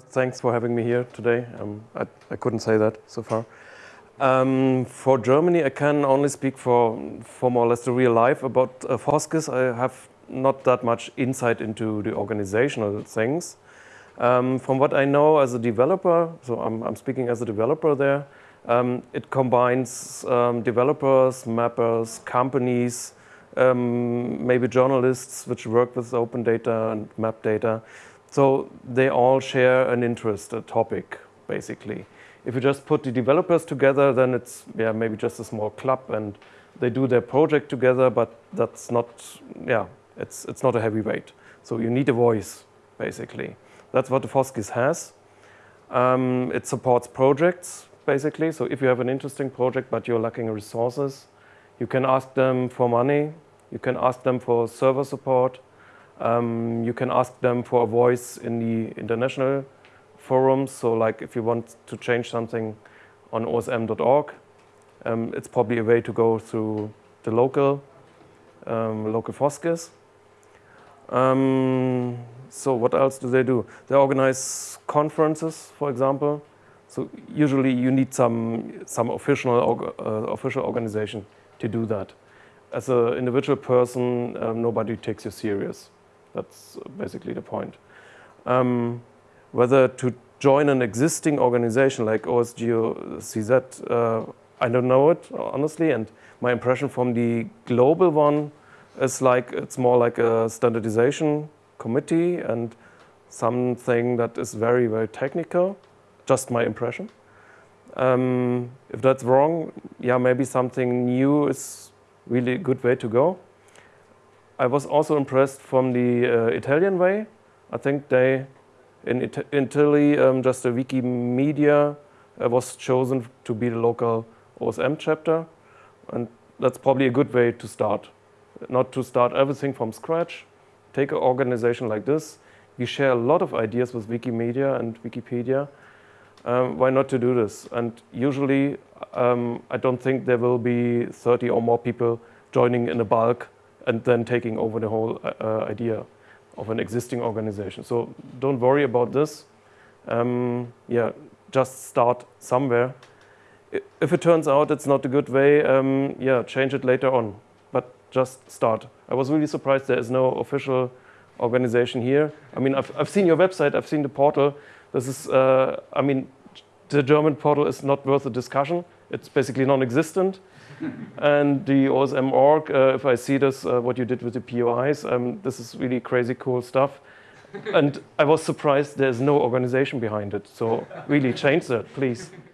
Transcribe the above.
Thanks for having me here today. Um, I, I, couldn't say that so far. Um, for Germany, I can only speak for, for more or less the real life. About uh, FOSSGIS, I have not that much insight into the organizational things. Um, from what I know as a developer, so I'm, I'm speaking as a developer there, um, it combines um, developers, mappers, companies, um, maybe journalists which work with open data and map data. So they all share an interest, a topic, basically. If you just put the developers together, then it's yeah maybe just a small club and they do their project together, but that's not yeah it's it's not a heavyweight. So you need a voice, basically. That's what the FOSSGIS has. Um, it supports projects, basically. So if you have an interesting project but you're lacking resources, you can ask them for money, you can ask them for server support, um, you can ask them for a voice in the international forums. So like if you want to change something on osm.org, um, it's probably a way to go through the local, um, local FOSSGIS. Um, so what else do they do? They organize conferences, for example. So usually you need some, some official, uh, official organization to do that. As an individual person, um, nobody takes you serious. That's basically the point. Um, whether to join an existing organization like OSGeo or CZ, uh, I don't know it, honestly, and my impression from the global one is like it's more like a standardization committee and something that is very, very technical, just my impression. Um, if that's wrong, yeah, maybe something new is really a good way to go. I was also impressed from the uh, Italian way. I think they, in It Italy, um, just the Wikimedia uh, was chosen to be the local OSM chapter. And that's probably a good way to start. Not to start everything from scratch. Take an organization like this. We share a lot of ideas with Wikimedia and Wikipedia. Um, why not to do this? And usually, um, I don't think there will be 30 or more people joining in a bulk and then taking over the whole uh, uh, idea of an existing organization. So don't worry about this. Um, yeah, just start somewhere. If it turns out it's not a good way, um, yeah, change it later on. But just start. I was really surprised there is no official organization here. I mean, I've, I've seen your website, I've seen the portal. This is, uh, I mean, the German portal is not worth a discussion. It's basically non-existent and the OSM org, uh, if I see this, uh, what you did with the POIs, um, this is really crazy cool stuff. and I was surprised there's no organization behind it. So really change that, please.